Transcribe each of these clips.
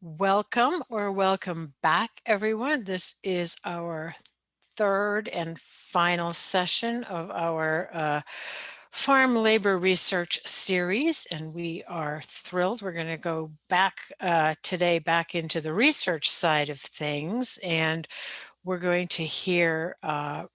Welcome or welcome back, everyone. This is our third and final session of our uh, farm labor research series, and we are thrilled. We're going to go back uh, today back into the research side of things, and we're going to hear uh,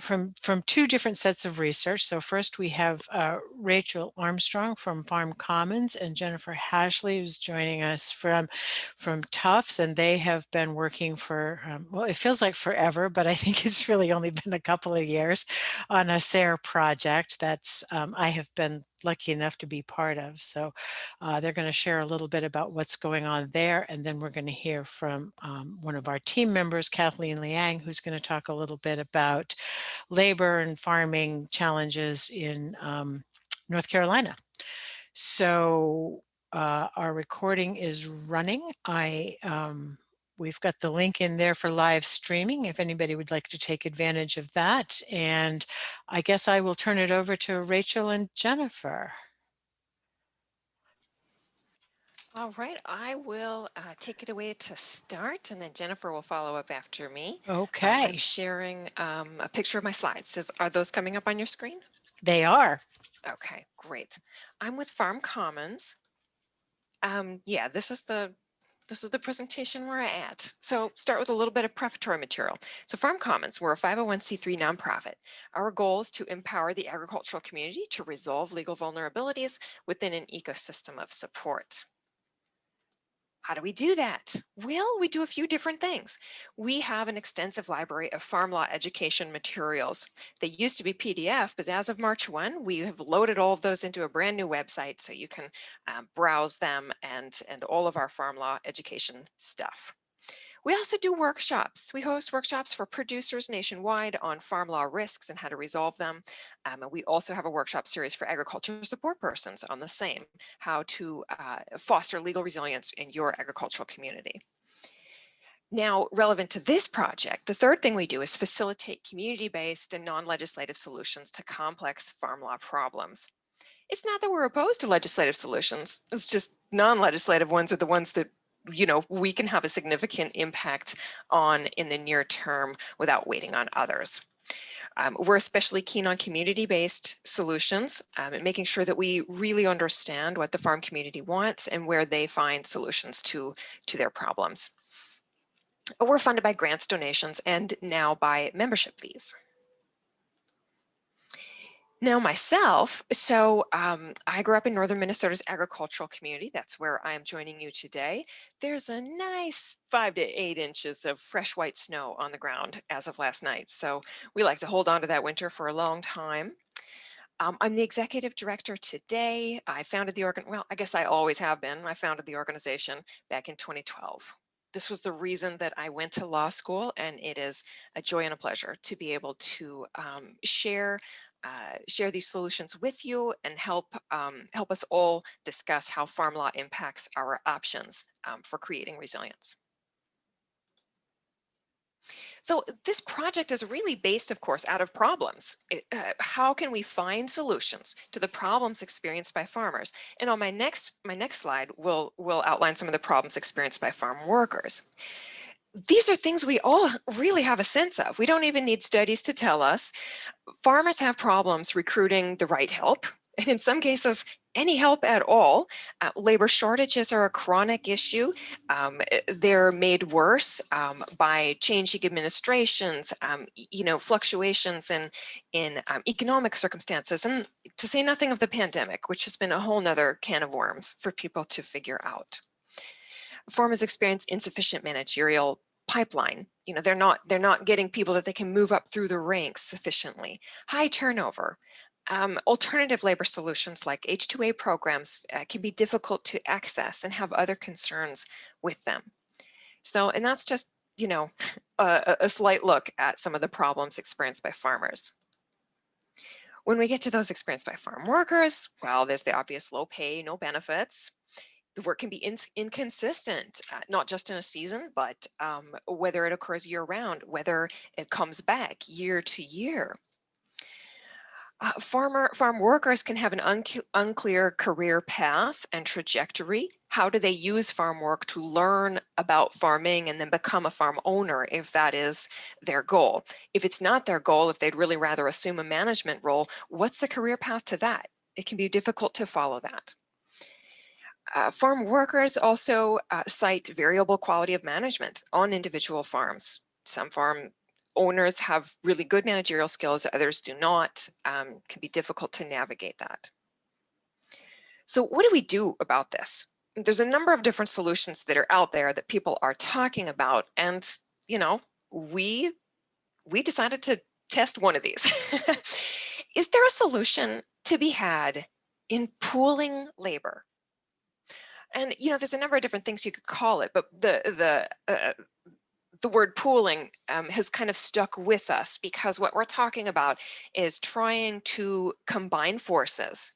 from from two different sets of research. So first we have uh, Rachel Armstrong from Farm Commons and Jennifer Hashley who's joining us from from Tufts and they have been working for um, well it feels like forever but I think it's really only been a couple of years on a SARE project that's um, I have been lucky enough to be part of. So uh, they're going to share a little bit about what's going on there. And then we're going to hear from um, one of our team members, Kathleen Liang, who's going to talk a little bit about labor and farming challenges in um, North Carolina. So uh, our recording is running. I um, We've got the link in there for live streaming if anybody would like to take advantage of that. And I guess I will turn it over to Rachel and Jennifer. All right, I will uh, take it away to start and then Jennifer will follow up after me. Okay. I'm sharing um, a picture of my slides. So are those coming up on your screen? They are. Okay, great. I'm with Farm Commons. Um, yeah, this is the this is the presentation we're at. So start with a little bit of prefatory material. So Farm Commons, we're a 501c3 nonprofit. Our goal is to empower the agricultural community to resolve legal vulnerabilities within an ecosystem of support. How do we do that? Well, we do a few different things. We have an extensive library of farm law education materials. They used to be PDF, but as of March 1, we have loaded all of those into a brand new website so you can um, browse them and, and all of our farm law education stuff. We also do workshops. We host workshops for producers nationwide on farm law risks and how to resolve them. Um, and we also have a workshop series for agriculture support persons on the same, how to uh, foster legal resilience in your agricultural community. Now, relevant to this project, the third thing we do is facilitate community-based and non-legislative solutions to complex farm law problems. It's not that we're opposed to legislative solutions, it's just non-legislative ones are the ones that you know, we can have a significant impact on in the near term without waiting on others. Um, we're especially keen on community-based solutions um, and making sure that we really understand what the farm community wants and where they find solutions to, to their problems. We're funded by grants, donations, and now by membership fees. Now myself, so um, I grew up in northern Minnesota's agricultural community. That's where I am joining you today. There's a nice five to eight inches of fresh white snow on the ground as of last night. So we like to hold on to that winter for a long time. Um, I'm the executive director today. I founded the organ, well, I guess I always have been. I founded the organization back in 2012 this was the reason that I went to law school and it is a joy and a pleasure to be able to um, share uh, share these solutions with you and help um, help us all discuss how farm law impacts our options um, for creating resilience. So this project is really based, of course, out of problems. It, uh, how can we find solutions to the problems experienced by farmers? And on my next my next slide, we'll, we'll outline some of the problems experienced by farm workers these are things we all really have a sense of. We don't even need studies to tell us. Farmers have problems recruiting the right help, and in some cases, any help at all. Uh, labor shortages are a chronic issue. Um, eh, they're made worse um, by changing administrations, um, you know, fluctuations in, in um, economic circumstances, and to say nothing of the pandemic, which has been a whole nother can of worms for people to figure out farmers experience insufficient managerial pipeline. You know, they're not they're not getting people that they can move up through the ranks sufficiently. High turnover. Um, alternative labor solutions like H2A programs uh, can be difficult to access and have other concerns with them. So, and that's just, you know, a, a slight look at some of the problems experienced by farmers. When we get to those experienced by farm workers, well, there's the obvious low pay, no benefits the work can be in, inconsistent, uh, not just in a season, but um, whether it occurs year round, whether it comes back year to year. Uh, farmer farm workers can have an unc- unclear career path and trajectory. How do they use farm work to learn about farming and then become a farm owner if that is their goal? If it's not their goal, if they'd really rather assume a management role, what's the career path to that? It can be difficult to follow that. Uh, farm workers also uh, cite variable quality of management on individual farms. Some farm owners have really good managerial skills, others do not, um, can be difficult to navigate that. So what do we do about this? There's a number of different solutions that are out there that people are talking about. And, you know, we, we decided to test one of these. Is there a solution to be had in pooling labor? And, you know, there's a number of different things you could call it, but the, the uh, the word pooling um, has kind of stuck with us because what we're talking about is trying to combine forces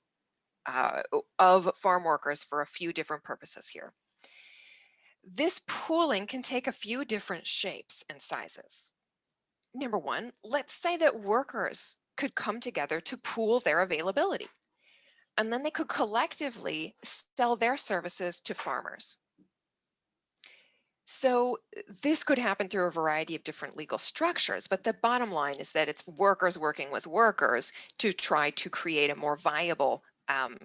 uh, of farm workers for a few different purposes here. This pooling can take a few different shapes and sizes. Number one, let's say that workers could come together to pool their availability, and then they could collectively sell their services to farmers. So this could happen through a variety of different legal structures, but the bottom line is that it's workers working with workers to try to create a more viable um,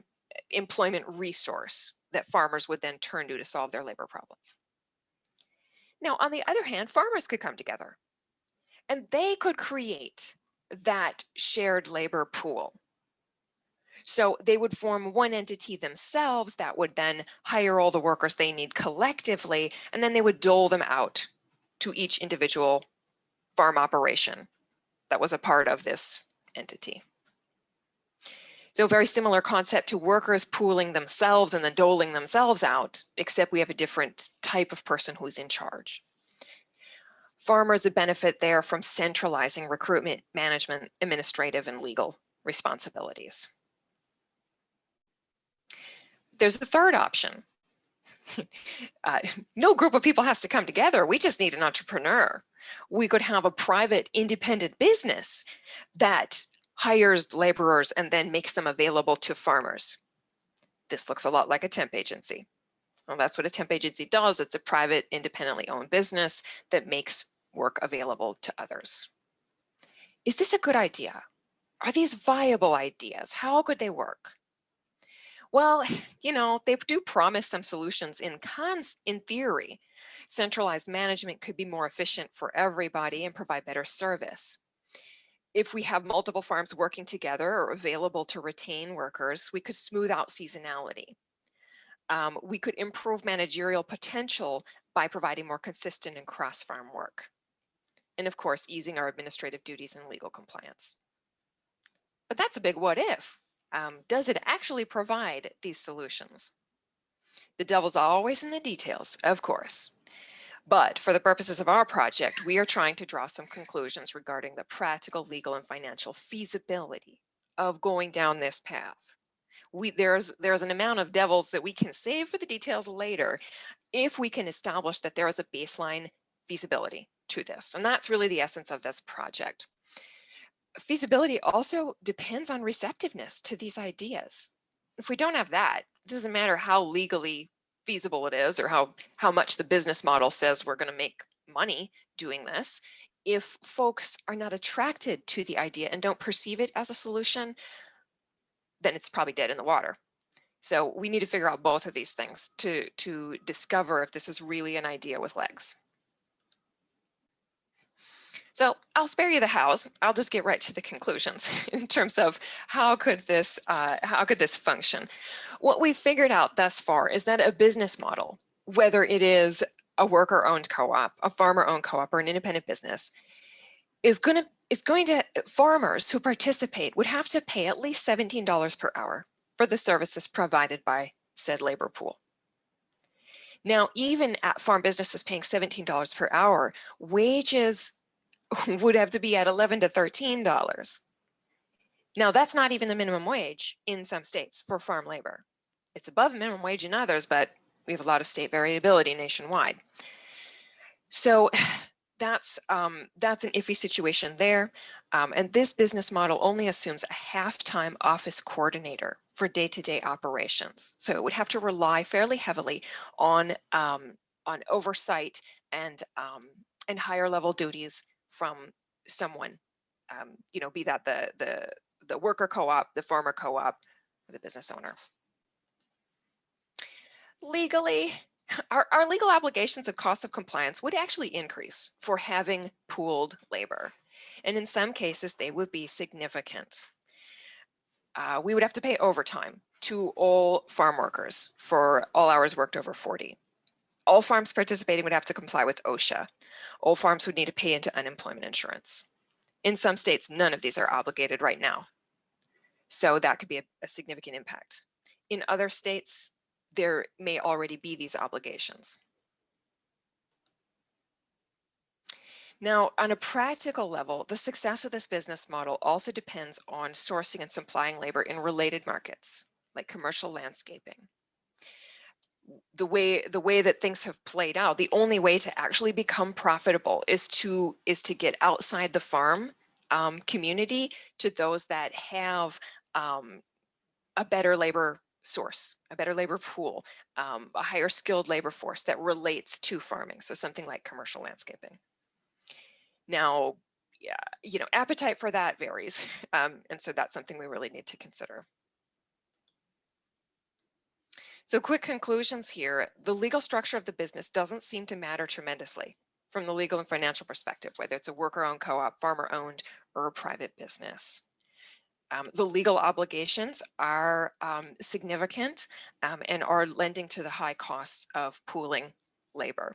employment resource that farmers would then turn to to solve their labor problems. Now, on the other hand, farmers could come together and they could create that shared labor pool so they would form one entity themselves that would then hire all the workers they need collectively, and then they would dole them out to each individual farm operation that was a part of this entity. So very similar concept to workers pooling themselves and then doling themselves out, except we have a different type of person who's in charge. Farmers would benefit there from centralizing recruitment, management, administrative, and legal responsibilities. There's a third option. uh, no group of people has to come together. We just need an entrepreneur. We could have a private independent business that hires laborers and then makes them available to farmers. This looks a lot like a temp agency. Well, that's what a temp agency does. It's a private, independently owned business that makes work available to others. Is this a good idea? Are these viable ideas? How could they work? Well, you know, they do promise some solutions in cons in theory. Centralized management could be more efficient for everybody and provide better service. If we have multiple farms working together or available to retain workers, we could smooth out seasonality. Um, we could improve managerial potential by providing more consistent and cross-farm work. And of course, easing our administrative duties and legal compliance. But that's a big what if um, does it actually provide these solutions? The devil's always in the details, of course. But for the purposes of our project, we are trying to draw some conclusions regarding the practical, legal, and financial feasibility of going down this path. We, there's, there's an amount of devils that we can save for the details later if we can establish that there is a baseline feasibility to this. And that's really the essence of this project feasibility also depends on receptiveness to these ideas. If we don't have that, it doesn't matter how legally feasible it is or how, how much the business model says we're going to make money doing this. If folks are not attracted to the idea and don't perceive it as a solution, then it's probably dead in the water. So we need to figure out both of these things to, to discover if this is really an idea with legs. So I'll spare you the hows. I'll just get right to the conclusions in terms of how could this uh, how could this function. What we've figured out thus far is that a business model, whether it is a worker-owned co-op, a farmer-owned co-op, or an independent business, is going to is going to farmers who participate would have to pay at least $17 per hour for the services provided by said labor pool. Now, even at farm businesses paying $17 per hour, wages would have to be at 11 to 13 dollars. Now that's not even the minimum wage in some states for farm labor. It's above minimum wage in others, but we have a lot of state variability nationwide. So that's um, that's an iffy situation there. Um, and this business model only assumes a half-time office coordinator for day-to-day operations. So it would have to rely fairly heavily on um, on oversight and um, and higher level duties from someone, um, you know, be that the the the worker co-op, the farmer co-op, or the business owner. Legally, our, our legal obligations and costs of compliance would actually increase for having pooled labor. And in some cases, they would be significant. Uh, we would have to pay overtime to all farm workers for all hours worked over 40. All farms participating would have to comply with OSHA. All farms would need to pay into unemployment insurance. In some states, none of these are obligated right now. So that could be a, a significant impact. In other states, there may already be these obligations. Now, on a practical level, the success of this business model also depends on sourcing and supplying labor in related markets, like commercial landscaping. The way the way that things have played out, the only way to actually become profitable is to is to get outside the farm um, community to those that have um, a better labor source, a better labor pool, um, a higher skilled labor force that relates to farming. So something like commercial landscaping. Now, yeah, you know, appetite for that varies. Um, and so that's something we really need to consider. So quick conclusions here. The legal structure of the business doesn't seem to matter tremendously from the legal and financial perspective, whether it's a worker-owned co-op, farmer-owned, or a private business. Um, the legal obligations are um, significant um, and are lending to the high costs of pooling labor.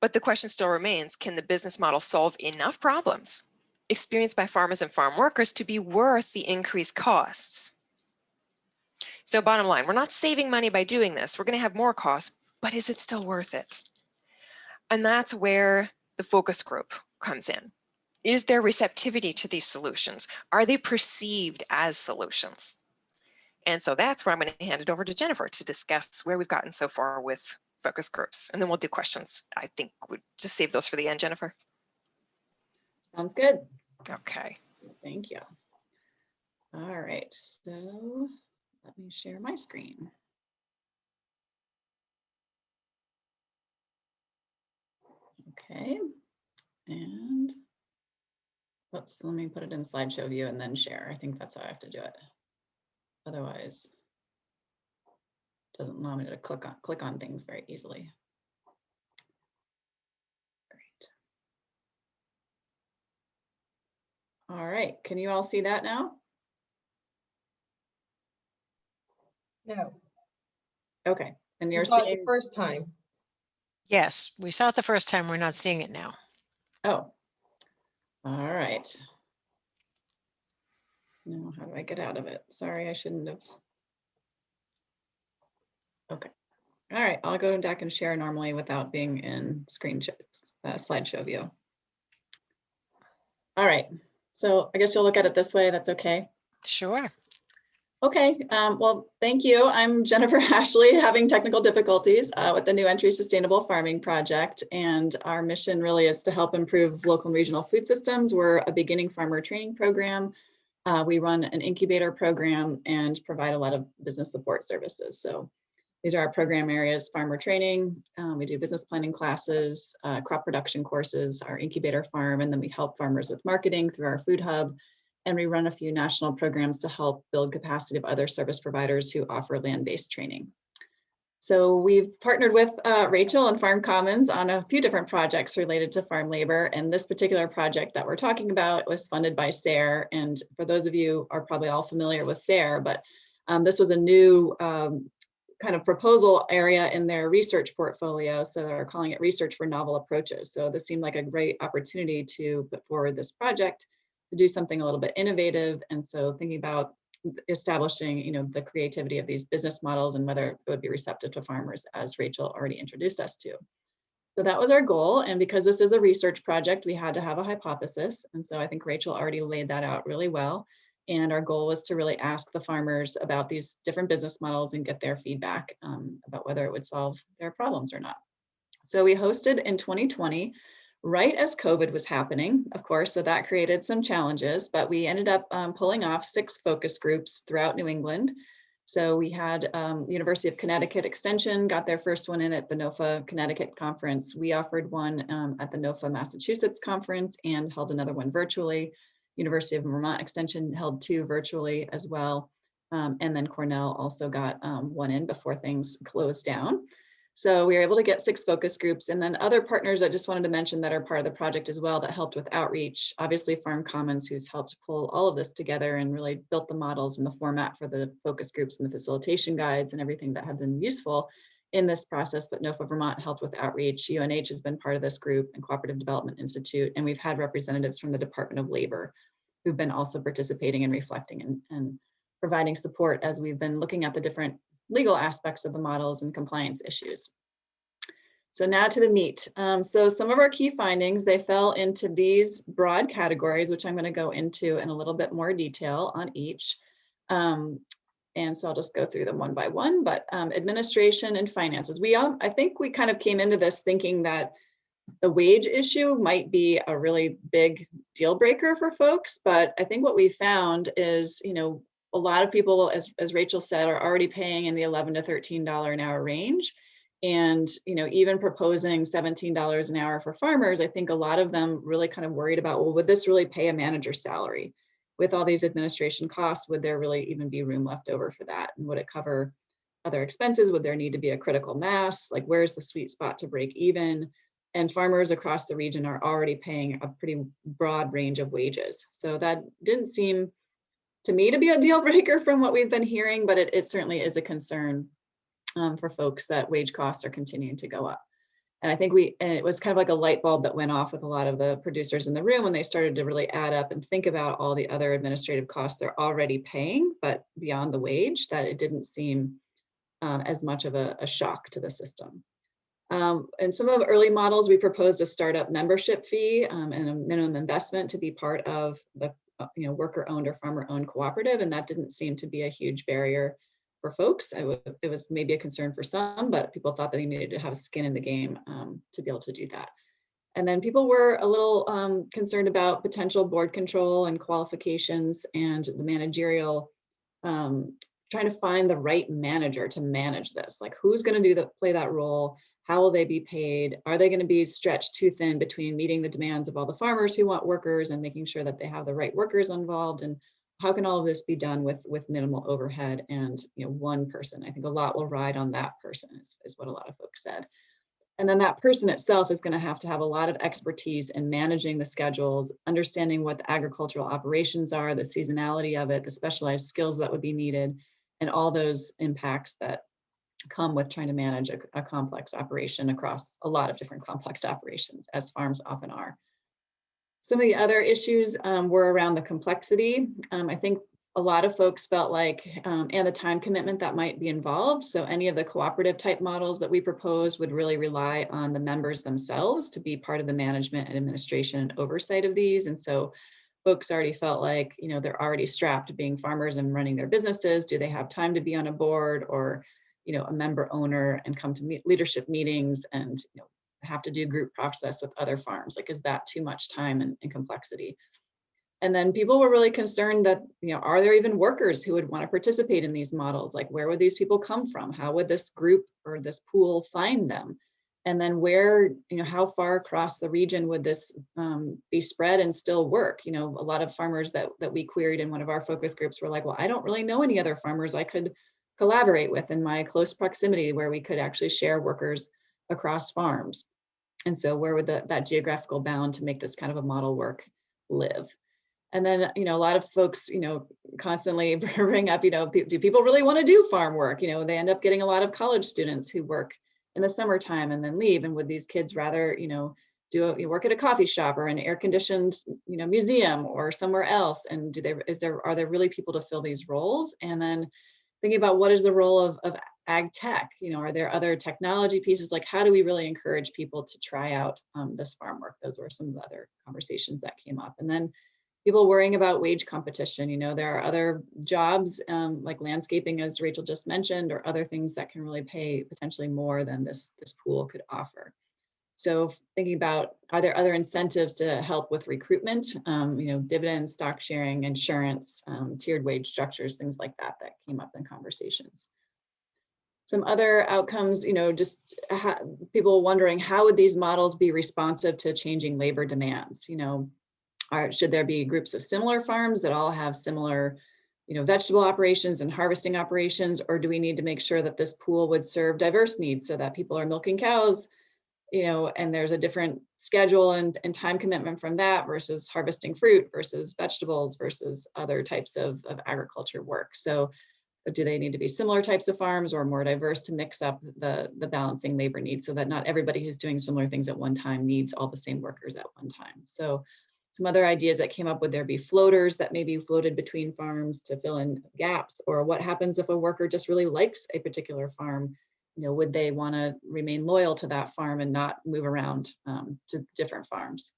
But the question still remains, can the business model solve enough problems experienced by farmers and farm workers to be worth the increased costs? So bottom line, we're not saving money by doing this. We're going to have more costs, but is it still worth it? And that's where the focus group comes in. Is there receptivity to these solutions? Are they perceived as solutions? And so that's where I'm going to hand it over to Jennifer to discuss where we've gotten so far with focus groups. And then we'll do questions. I think we'll just save those for the end, Jennifer. Sounds good. Okay. Thank you. All right, so let me share my screen. Okay, and Oops, let me put it in slideshow view and then share. I think that's how I have to do it. Otherwise, it doesn't allow me to click on click on things very easily. Great. All right, can you all see that now? No, Okay, and we you're saw it the seeing, first time. Yes, we saw it the first time. We're not seeing it now. oh, all right. Now, how do I get out of it? Sorry, I shouldn't have. Okay, all right, I'll go back and share normally without being in screen sh- uh, slideshow view. All right, so I guess you'll look at it this way, that's okay? Sure. Okay, um, well, thank you. I'm Jennifer Hashley, having technical difficulties uh, with the New Entry Sustainable Farming Project. And our mission really is to help improve local and regional food systems. We're a beginning farmer training program. Uh, we run an incubator program and provide a lot of business support services. So these are our program areas, farmer training. Um, we do business planning classes, uh, crop production courses, our incubator farm, and then we help farmers with marketing through our food hub and we run a few national programs to help build capacity of other service providers who offer land-based training. So we've partnered with uh, Rachel and Farm Commons on a few different projects related to farm labor. And this particular project that we're talking about was funded by SARE. And for those of you are probably all familiar with SARE, but um, this was a new um, kind of proposal area in their research portfolio. So they're calling it research for novel approaches. So this seemed like a great opportunity to put forward this project to do something a little bit innovative. And so thinking about establishing, you know, the creativity of these business models and whether it would be receptive to farmers, as Rachel already introduced us to. So that was our goal. And because this is a research project, we had to have a hypothesis. And so I think Rachel already laid that out really well. And our goal was to really ask the farmers about these different business models and get their feedback um, about whether it would solve their problems or not. So we hosted in 2020 right as COVID was happening, of course, so that created some challenges, but we ended up um, pulling off six focus groups throughout New England. So we had um, University of Connecticut Extension got their first one in at the NOFA Connecticut conference. We offered one um, at the NOFA Massachusetts conference and held another one virtually. University of Vermont Extension held two virtually as well. Um, and then Cornell also got um, one in before things closed down. So we were able to get six focus groups and then other partners I just wanted to mention that are part of the project as well that helped with outreach. Obviously Farm Commons who's helped pull all of this together and really built the models and the format for the focus groups and the facilitation guides and everything that have been useful in this process, but NOFA Vermont helped with outreach. UNH has been part of this group and Cooperative Development Institute, and we've had representatives from the Department of Labor who've been also participating and reflecting and, and providing support as we've been looking at the different legal aspects of the models and compliance issues. So now to the meat. Um, so some of our key findings, they fell into these broad categories, which I'm going to go into in a little bit more detail on each. Um, and so I'll just go through them one by one, but um, administration and finances. We, all, I think we kind of came into this thinking that the wage issue might be a really big deal breaker for folks, but I think what we found is, you know, a lot of people, as, as Rachel said, are already paying in the 11 to $13 an hour range. And, you know, even proposing $17 an hour for farmers, I think a lot of them really kind of worried about, well, would this really pay a manager's salary? With all these administration costs, would there really even be room left over for that? And would it cover other expenses? Would there need to be a critical mass? Like where's the sweet spot to break even? And farmers across the region are already paying a pretty broad range of wages. So that didn't seem to me to be a deal breaker from what we've been hearing, but it, it certainly is a concern um, for folks that wage costs are continuing to go up. And I think we, and it was kind of like a light bulb that went off with a lot of the producers in the room when they started to really add up and think about all the other administrative costs they're already paying, but beyond the wage, that it didn't seem um, as much of a, a, shock to the system. Um, and some of the early models, we proposed a startup membership fee um, and a minimum investment to be part of the you know, worker owned or farmer owned cooperative. And that didn't seem to be a huge barrier for folks. it was maybe a concern for some, but people thought that they needed to have skin in the game um, to be able to do that. And then people were a little um, concerned about potential board control and qualifications and the managerial, um, trying to find the right manager to manage this. Like who's gonna do that, play that role? How will they be paid? Are they gonna be stretched too thin between meeting the demands of all the farmers who want workers and making sure that they have the right workers involved? And how can all of this be done with with minimal overhead and you know one person? I think a lot will ride on that person is, is what a lot of folks said. And then that person itself is going to have to have a lot of expertise in managing the schedules understanding what the agricultural operations are the seasonality of it the specialized skills that would be needed and all those impacts that come with trying to manage a, a complex operation across a lot of different complex operations as farms often are some of the other issues um, were around the complexity. Um, I think a lot of folks felt like, um, and the time commitment that might be involved. So any of the cooperative type models that we propose would really rely on the members themselves to be part of the management and administration and oversight of these. And so folks already felt like, you know, they're already strapped being farmers and running their businesses. Do they have time to be on a board or, you know, a member owner and come to meet leadership meetings and, you know, have to do group process with other farms? Like, is that too much time and, and complexity? And then people were really concerned that, you know, are there even workers who would want to participate in these models? Like, where would these people come from? How would this group or this pool find them? And then where, you know, how far across the region would this um, be spread and still work? You know, a lot of farmers that, that we queried in one of our focus groups were like, well, I don't really know any other farmers I could collaborate with in my close proximity where we could actually share workers across farms. And so where would the, that geographical bound to make this kind of a model work live? And then, you know, a lot of folks, you know, constantly bring up, you know, do people really want to do farm work? You know, they end up getting a lot of college students who work in the summertime and then leave. And would these kids rather, you know, do a, you work at a coffee shop or an air conditioned, you know, museum or somewhere else? And do they, is there, are there really people to fill these roles? And then thinking about what is the role of, of ag tech? You know, are there other technology pieces? Like how do we really encourage people to try out um, this farm work? Those were some of the other conversations that came up. And then people worrying about wage competition. You know, there are other jobs um, like landscaping, as Rachel just mentioned, or other things that can really pay potentially more than this, this pool could offer. So thinking about, are there other incentives to help with recruitment? Um, you know, dividends, stock sharing, insurance, um, tiered wage structures, things like that, that came up in conversations. Some other outcomes, you know, just people wondering how would these models be responsive to changing labor demands? You know, are, should there be groups of similar farms that all have similar, you know, vegetable operations and harvesting operations, or do we need to make sure that this pool would serve diverse needs so that people are milking cows, you know, and there's a different schedule and, and time commitment from that versus harvesting fruit versus vegetables versus other types of, of agriculture work. So do they need to be similar types of farms or more diverse to mix up the, the balancing labor needs so that not everybody who's doing similar things at one time needs all the same workers at one time. So some other ideas that came up would there be floaters that maybe floated between farms to fill in gaps or what happens if a worker just really likes a particular farm you know would they want to remain loyal to that farm and not move around um, to different farms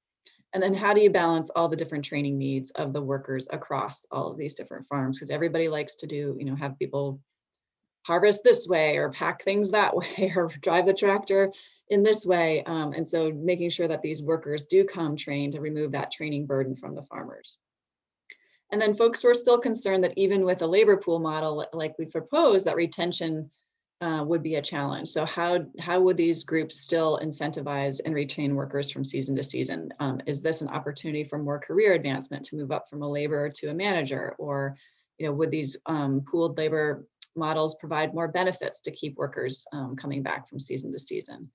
and then how do you balance all the different training needs of the workers across all of these different farms because everybody likes to do you know have people harvest this way or pack things that way or drive the tractor in this way. Um, and so making sure that these workers do come trained to remove that training burden from the farmers. And then folks were still concerned that even with a labor pool model like we proposed, that retention uh, would be a challenge. So how, how would these groups still incentivize and retain workers from season to season? Um, is this an opportunity for more career advancement to move up from a laborer to a manager? Or you know, would these um, pooled labor models provide more benefits to keep workers um, coming back from season to season?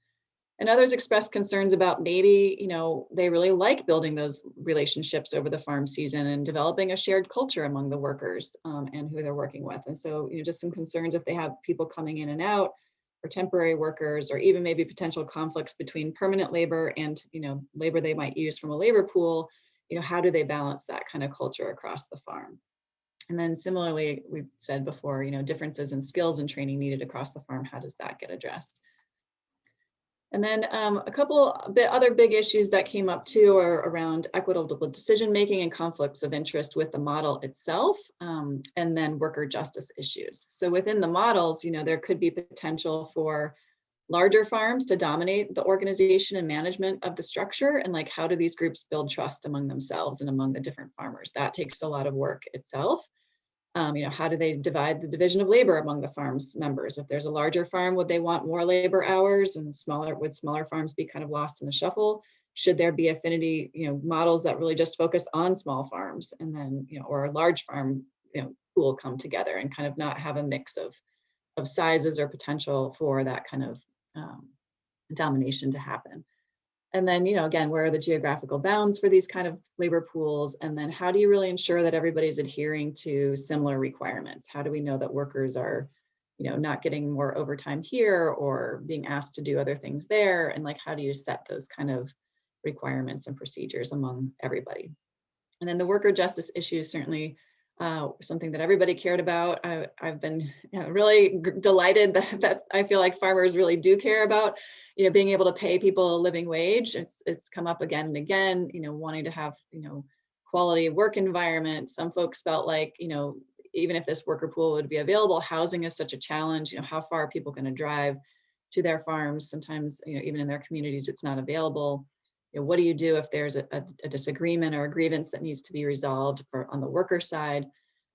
And others expressed concerns about maybe, you know, they really like building those relationships over the farm season and developing a shared culture among the workers um, and who they're working with. And so, you know, just some concerns if they have people coming in and out or temporary workers, or even maybe potential conflicts between permanent labor and, you know, labor they might use from a labor pool, you know, how do they balance that kind of culture across the farm? And then similarly, we've said before, you know, differences in skills and training needed across the farm, how does that get addressed? And then um, a couple bit other big issues that came up too are around equitable decision making and conflicts of interest with the model itself, um, and then worker justice issues. So within the models, you know, there could be potential for larger farms to dominate the organization and management of the structure, and like how do these groups build trust among themselves and among the different farmers? That takes a lot of work itself. Um, you know, how do they divide the division of labor among the farm's members? If there's a larger farm, would they want more labor hours and smaller, would smaller farms be kind of lost in the shuffle? Should there be affinity, you know, models that really just focus on small farms and then, you know, or a large farm, you know, pool come together and kind of not have a mix of, of sizes or potential for that kind of um, domination to happen. And then, you know, again, where are the geographical bounds for these kind of labor pools? And then how do you really ensure that everybody's adhering to similar requirements? How do we know that workers are, you know, not getting more overtime here or being asked to do other things there? And like, how do you set those kind of requirements and procedures among everybody? And then the worker justice issues certainly uh, something that everybody cared about. I, have been you know, really delighted that, that I feel like farmers really do care about, you know, being able to pay people a living wage. It's it's come up again and again. You know, wanting to have you know quality work environment. Some folks felt like you know even if this worker pool would be available, housing is such a challenge. You know, how far are people going to drive to their farms? Sometimes you know even in their communities, it's not available you know, what do you do if there's a, a, disagreement or a grievance that needs to be resolved for on the worker side?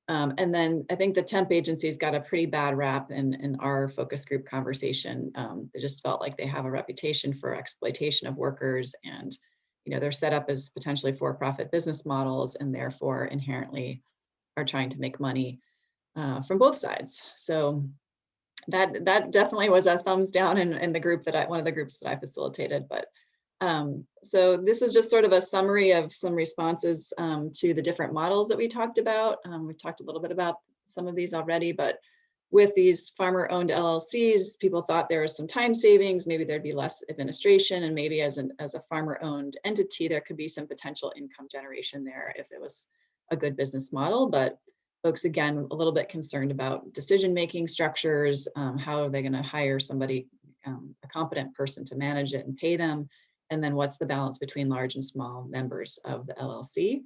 Um, and then I think the temp agencies got a pretty bad rap in, in our focus group conversation. Um, they just felt like they have a reputation for exploitation of workers and you know, they're set up as potentially for-profit business models and therefore inherently are trying to make money uh, from both sides. So that that definitely was a thumbs down in, in the group that I, one of the groups that I facilitated, but um, so this is just sort of a summary of some responses um, to the different models that we talked about. Um, we've talked a little bit about some of these already, but with these farmer owned LLCs, people thought there was some time savings, maybe there'd be less administration and maybe as, an, as a farmer owned entity, there could be some potential income generation there if it was a good business model. But folks, again, a little bit concerned about decision-making structures, um, how are they gonna hire somebody, um, a competent person to manage it and pay them, and then what's the balance between large and small members of the LLC.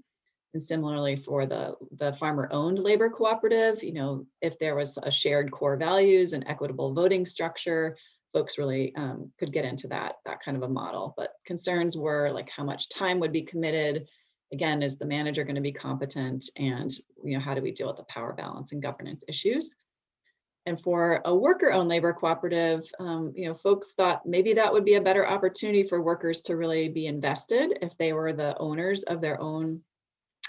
And similarly for the, the farmer owned labor cooperative, you know, if there was a shared core values and equitable voting structure, folks really um, could get into that, that kind of a model. But concerns were like how much time would be committed. Again, is the manager going to be competent? And you know, how do we deal with the power balance and governance issues? And for a worker-owned labor cooperative, um, you know, folks thought maybe that would be a better opportunity for workers to really be invested if they were the owners of their own,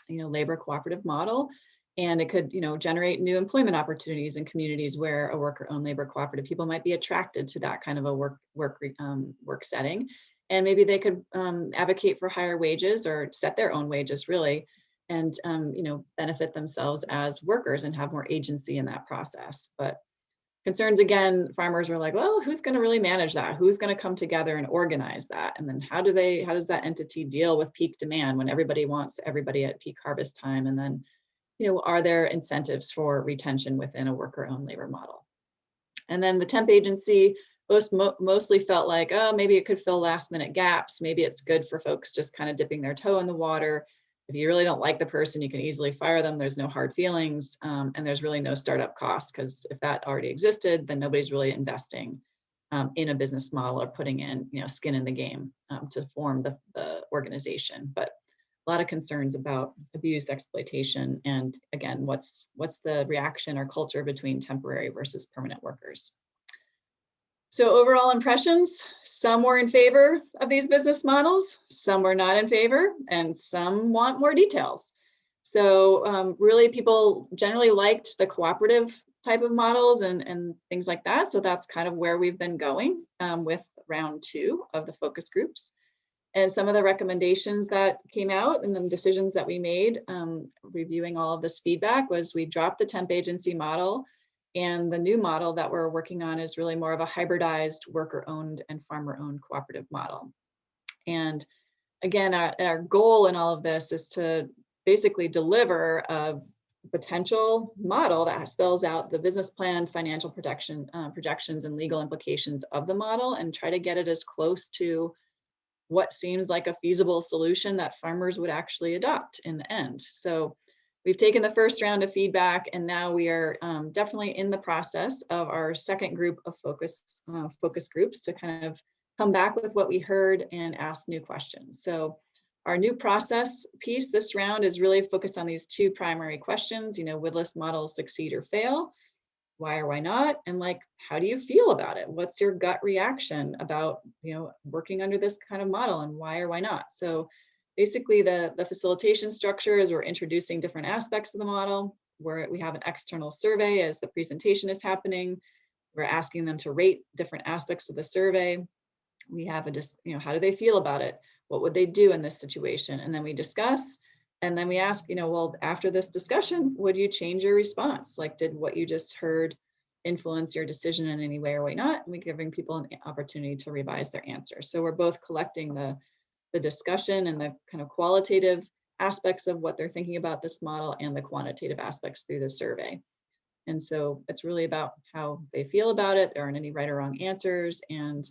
you know, labor cooperative model. And it could, you know, generate new employment opportunities in communities where a worker-owned labor cooperative people might be attracted to that kind of a work work um, work setting. And maybe they could um, advocate for higher wages or set their own wages really, and um, you know, benefit themselves as workers and have more agency in that process. But concerns again, farmers were like, well, who's going to really manage that? Who's going to come together and organize that? And then how do they, how does that entity deal with peak demand when everybody wants everybody at peak harvest time? And then you know, are there incentives for retention within a worker-owned labor model? And then the temp agency most, mostly felt like, oh, maybe it could fill last minute gaps. Maybe it's good for folks just kind of dipping their toe in the water. If you really don't like the person, you can easily fire them. There's no hard feelings um, and there's really no startup costs because if that already existed, then nobody's really investing um, in a business model or putting in, you know, skin in the game um, to form the, the organization. But a lot of concerns about abuse, exploitation, and again, what's what's the reaction or culture between temporary versus permanent workers. So overall impressions, some were in favor of these business models, some were not in favor, and some want more details. So um, really people generally liked the cooperative type of models and, and things like that. So that's kind of where we've been going um, with round two of the focus groups. And some of the recommendations that came out and the decisions that we made um, reviewing all of this feedback was we dropped the temp agency model and the new model that we're working on is really more of a hybridized worker owned and farmer owned cooperative model. And again, our, our goal in all of this is to basically deliver a potential model that spells out the business plan, financial protection, uh, projections, and legal implications of the model and try to get it as close to what seems like a feasible solution that farmers would actually adopt in the end. So we've taken the first round of feedback and now we are um, definitely in the process of our second group of focus, uh, focus groups to kind of come back with what we heard and ask new questions. So our new process piece this round is really focused on these two primary questions, you know, would this model succeed or fail? why or why not and like how do you feel about it what's your gut reaction about you know working under this kind of model and why or why not so basically the the facilitation structure is we're introducing different aspects of the model where we have an external survey as the presentation is happening we're asking them to rate different aspects of the survey we have a just you know how do they feel about it what would they do in this situation and then we discuss and then we ask, you know, well, after this discussion, would you change your response? Like, did what you just heard influence your decision in any way or way not? And we giving people an opportunity to revise their answer. So we're both collecting the, the discussion and the kind of qualitative aspects of what they're thinking about this model and the quantitative aspects through the survey. And so it's really about how they feel about it. There aren't any right or wrong answers. And,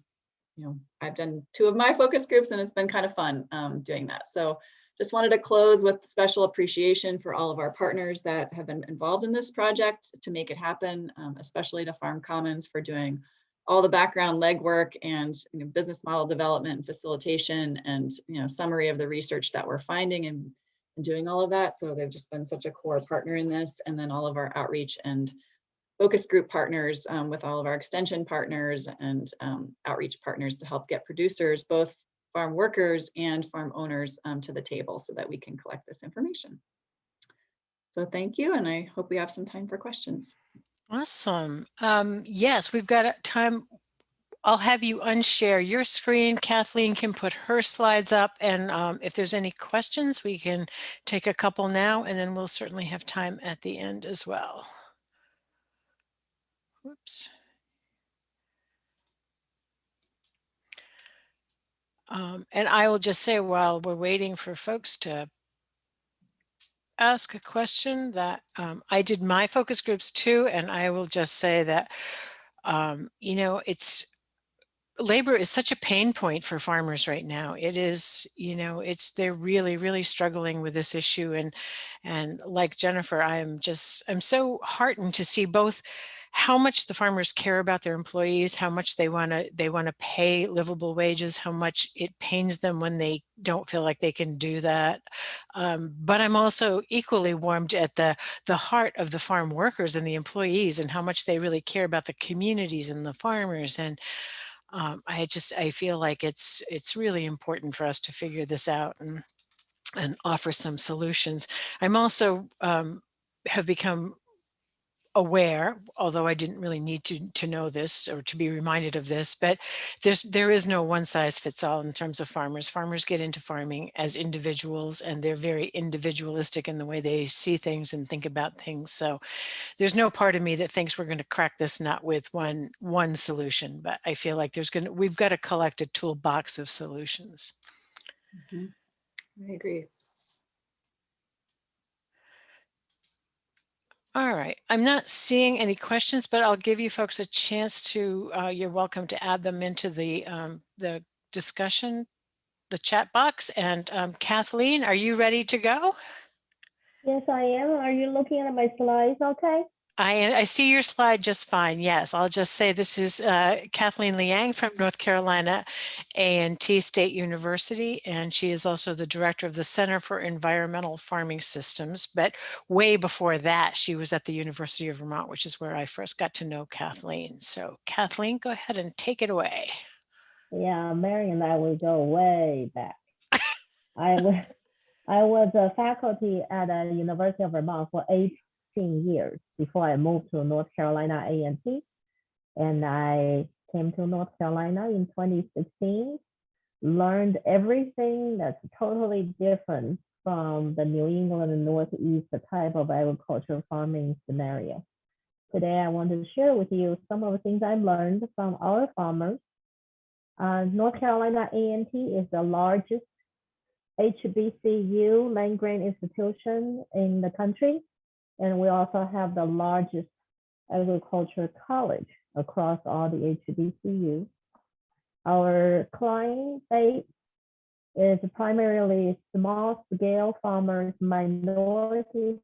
you know, I've done two of my focus groups and it's been kind of fun um, doing that. So just wanted to close with special appreciation for all of our partners that have been involved in this project to make it happen, um, especially to Farm Commons for doing all the background legwork and you know, business model development and facilitation and you know summary of the research that we're finding and, and doing all of that. So they've just been such a core partner in this and then all of our outreach and focus group partners um, with all of our extension partners and um, outreach partners to help get producers both farm workers and farm owners um, to the table so that we can collect this information. So thank you, and I hope we have some time for questions. Awesome. Um, yes, we've got time. I'll have you unshare your screen. Kathleen can put her slides up, and um, if there's any questions, we can take a couple now, and then we'll certainly have time at the end as well. Whoops. Um, and I will just say while we're waiting for folks to ask a question that um, I did my focus groups too, and I will just say that, um, you know, it's labor is such a pain point for farmers right now. It is, you know, it's they're really, really struggling with this issue. And and like Jennifer, I'm just I'm so heartened to see both how much the farmers care about their employees, how much they want to they want to pay livable wages, how much it pains them when they don't feel like they can do that. Um, but I'm also equally warmed at the the heart of the farm workers and the employees and how much they really care about the communities and the farmers and um, I just I feel like it's it's really important for us to figure this out and and offer some solutions. I'm also um, have become aware, although I didn't really need to to know this or to be reminded of this, but there's there is no one size fits all in terms of farmers. Farmers get into farming as individuals and they're very individualistic in the way they see things and think about things. So there's no part of me that thinks we're going to crack this nut with one one solution, but I feel like there's going to we've got to collect a toolbox of solutions. Mhm. I agree. All right, I'm not seeing any questions, but I'll give you folks a chance to, uh, you're welcome to add them into the, um, the discussion, the chat box. And um, Kathleen, are you ready to go? Yes, I am. Are you looking at my slides? Okay. I, I see your slide just fine. Yes, I'll just say this is uh, Kathleen Liang from North Carolina A&T State University, and she is also the director of the Center for Environmental Farming Systems. But way before that, she was at the University of Vermont, which is where I first got to know Kathleen. So Kathleen, go ahead and take it away. Yeah, Mary and I we go way back. I was I was a faculty at the University of Vermont for 18 years before I moved to North Carolina A&T. And I came to North Carolina in 2016, learned everything that's totally different from the New England and Northeast type of agricultural farming scenario. Today, I want to share with you some of the things I learned from our farmers uh, North Carolina A&T is the largest HBCU land grant institution in the country. And we also have the largest agriculture college across all the HBCUs. Our client base is primarily small scale farmers, minority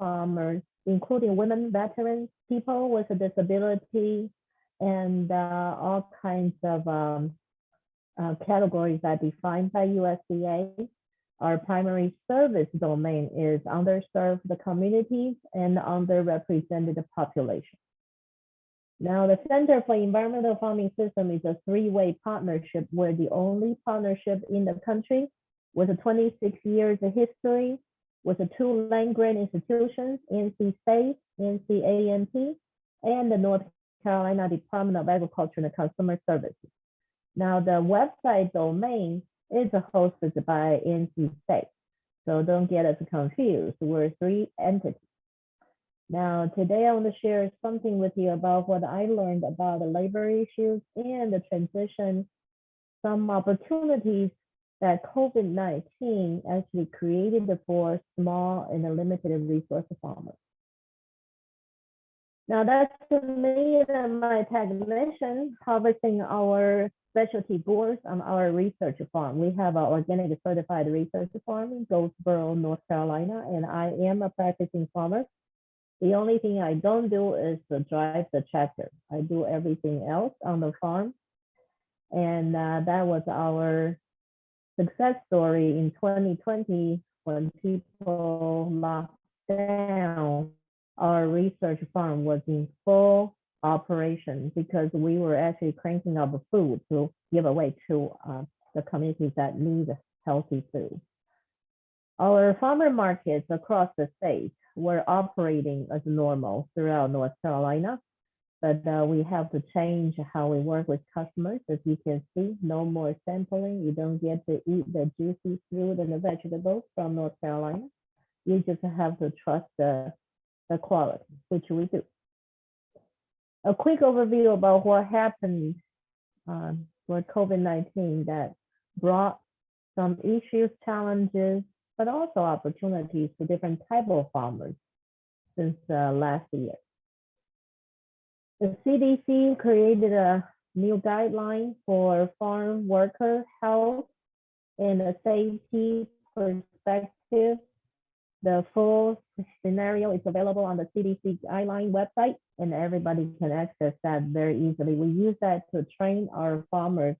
farmers, including women, veterans, people with a disability, and uh, all kinds of um, uh, categories that are defined by USDA. Our primary service domain is underserved communities and underrepresented population. Now, the Center for Environmental Farming System is a three-way partnership. We're the only partnership in the country with a 26 years of history with the two land grant institutions, NC State, NC A&T, and the North Carolina Department of Agriculture and Consumer Services. Now, the website domain is hosted by NC State, so don't get us confused. We're three entities. Now, today I want to share something with you about what I learned about the labor issues and the transition, some opportunities that COVID-19 actually created for small and limited resource farmers. Now that's me and my technician harvesting our specialty boards on our research farm. We have an organic certified research farm in Goldsboro, North Carolina, and I am a practicing farmer. The only thing I don't do is drive the tractor. I do everything else on the farm. And uh, that was our success story in 2020 when people locked down our research farm was in full operation because we were actually cranking up food to give away to uh, the communities that need healthy food. Our farmer markets across the state were operating as normal throughout North Carolina, but uh, we have to change how we work with customers. As you can see, no more sampling. You don't get to eat the juicy fruit and the vegetables from North Carolina. You just have to trust the the quality, which we do. A quick overview about what happened um, for COVID-19 that brought some issues, challenges, but also opportunities for different type of farmers since uh, last year. The CDC created a new guideline for farm worker health and a safety perspective The full scenario is available on the CDC guideline website and everybody can access that very easily. We use that to train our farmers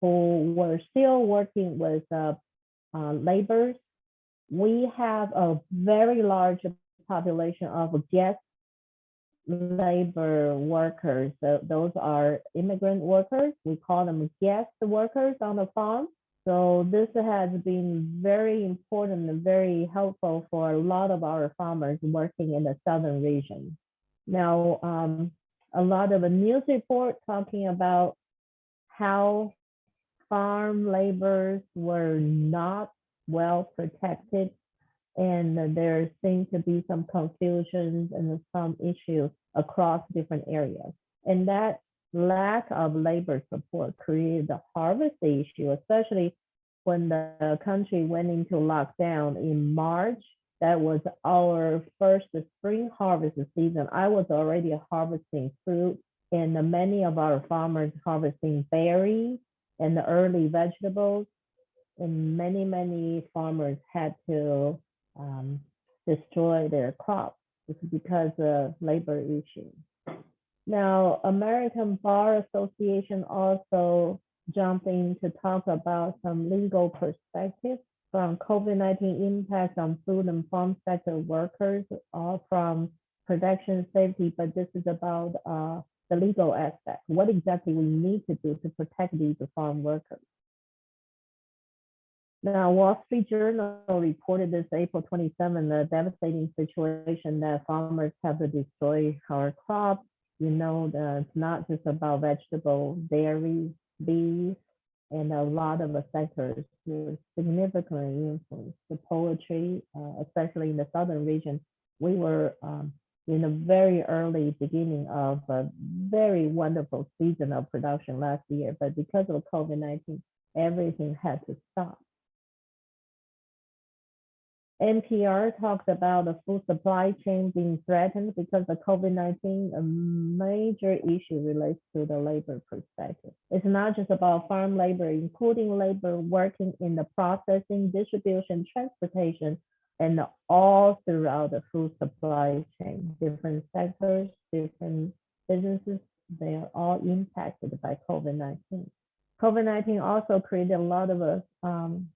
who were still working with uh, uh, laborers. We have a very large population of guest labor workers. So those are immigrant workers. We call them guest workers on the farm. So this has been very important and very helpful for a lot of our farmers working in the southern region. Now, um, a lot of the news report talking about how farm laborers were not well protected and there seems to be some confusions and some issues across different areas. And that lack of labor support created the harvest issue, especially when the country went into lockdown in March. That was our first spring harvest season. I was already harvesting fruit and many of our farmers harvesting berries and the early vegetables. And many, many farmers had to um, destroy their crops because of labor issues. Now, American Bar Association also jumped in to talk about some legal perspectives from COVID-19 impact on food and farm sector workers, uh, from production safety, but this is about uh, the legal aspect. What exactly we need to do to protect these farm workers. Now, Wall Street Journal reported this April 27, the devastating situation that farmers have to destroy our crops. You know, the, it's not just about vegetable, dairy, bees, and a lot of the sectors were significantly influenced. The poultry, uh, especially in the southern region, we were um, in a very early beginning of a very wonderful season of production last year, but because of COVID-19, everything had to stop. NPR talks about the food supply chain being threatened because of COVID-19, a major issue relates to the labor perspective. It's not just about farm labor, including labor working in the processing, distribution, transportation, and all throughout the food supply chain. Different sectors, different businesses, they are all impacted by COVID-19. COVID-19 also created a lot of uh, um,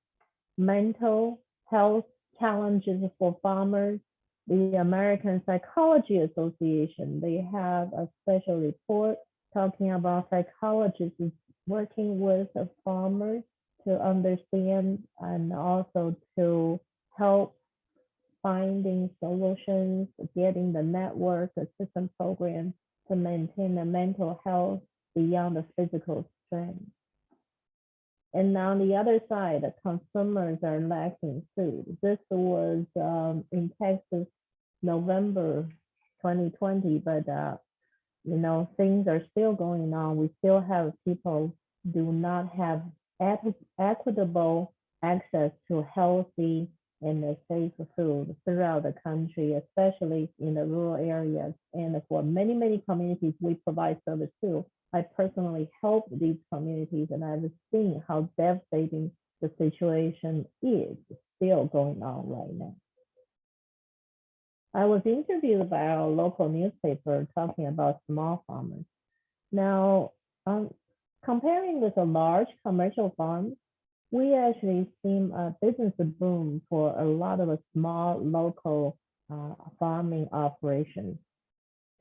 mental health challenges for farmers. The American Psychology Association, they have a special report talking about psychologists working with farmers to understand and also to help finding solutions, getting the network assistance program to maintain the mental health beyond the physical strength. And now on the other side, the consumers are lacking food. This was um, in Texas, November 2020, but uh, you know things are still going on. We still have people do not have equitable access to healthy and safe food throughout the country, especially in the rural areas. And for many, many communities, we provide service too. I personally help these communities and I've seen how devastating the situation is still going on right now. I was interviewed by our local newspaper talking about small farmers. Now, um, comparing with a large commercial farm, we actually seen a business boom for a lot of small local uh, farming operations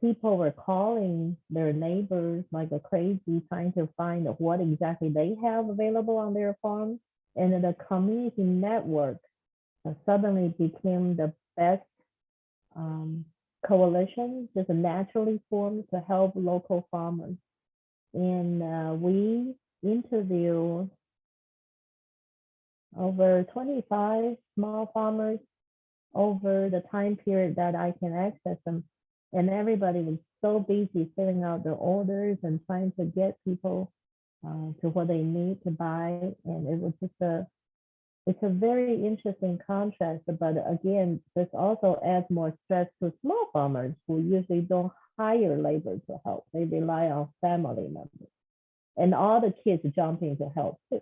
people were calling their neighbors like a crazy, trying to find what exactly they have available on their farm. And the community network uh, suddenly became the best um, coalition, just naturally formed to help local farmers. And uh, we interviewed over 25 small farmers over the time period that I can access them and everybody was so busy filling out their orders and trying to get people uh, to what they need to buy. And it was just a, it's a very interesting contrast. But again, this also adds more stress to small farmers who usually don't hire labor to help. They rely on family members. And all the kids jumping to help too.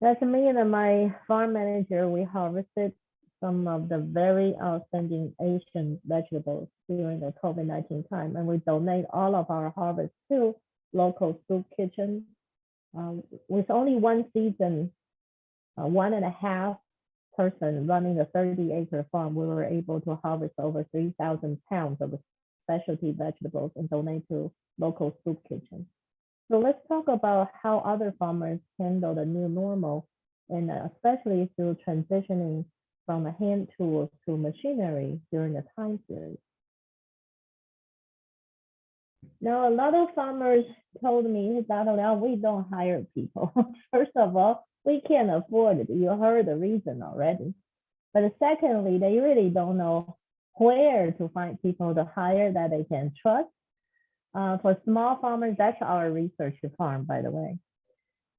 That's me and my farm manager. We harvested some of the very outstanding Asian vegetables during the COVID-19 time, and we donate all of our harvest to local soup kitchen. Um, with only one season, uh, one and a half person running a 30 acre farm, we were able to harvest over 3,000 pounds of specialty vegetables and donate to local soup kitchen. So let's talk about how other farmers handle the new normal and especially through transitioning from a hand tools to machinery during the time period. Now, a lot of farmers told me well, we don't hire people. First of all, we can't afford it. You heard the reason already. But secondly, they really don't know where to find people to hire that they can trust. Uh, for small farmers, that's our research farm, by the way.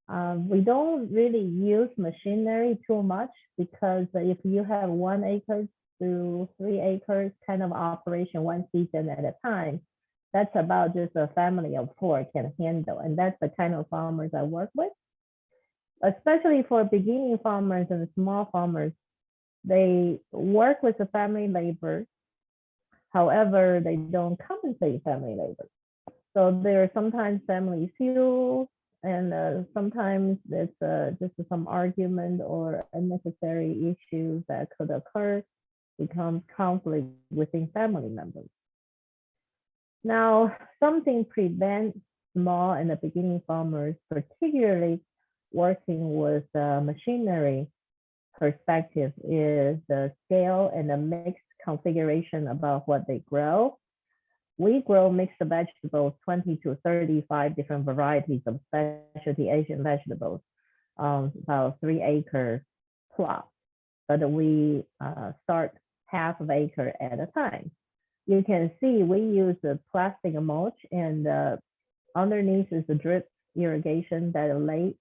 Um, we don't really use machinery too much because if you have one acre to three acres kind of operation, one season at a time, that's about just a family of four can handle. And that's the kind of farmers I work with. Especially for beginning farmers and small farmers, they work with the family labor. However, they don't compensate family labor. So there are sometimes family feuds and uh, sometimes it's uh, just some argument or unnecessary issues that could occur becomes conflict within family members. Now, something prevents small and the beginning farmers, particularly working with uh, machinery perspective, is the scale and the mixed configuration about what they grow. We grow mixed vegetables, 20 to 35 different varieties of specialty Asian vegetables, um, about three acre plot, but we uh, start half of acre at a time you can see we use the plastic mulch and uh, underneath is the drip irrigation that are laid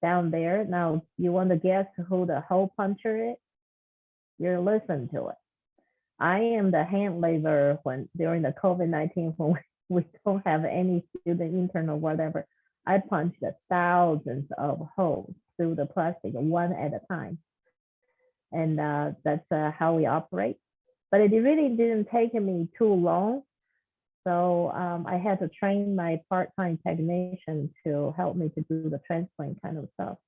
down there. Now you want to guess who the hole puncher is? You're listening to it. I am the hand labor when during the COVID-19 when we don't have any student intern or whatever. I punched thousands of holes through the plastic one at a time. And uh, that's uh, how we operate but it really didn't take me too long. So um, I had to train my part-time technician to help me to do the transplant kind of stuff.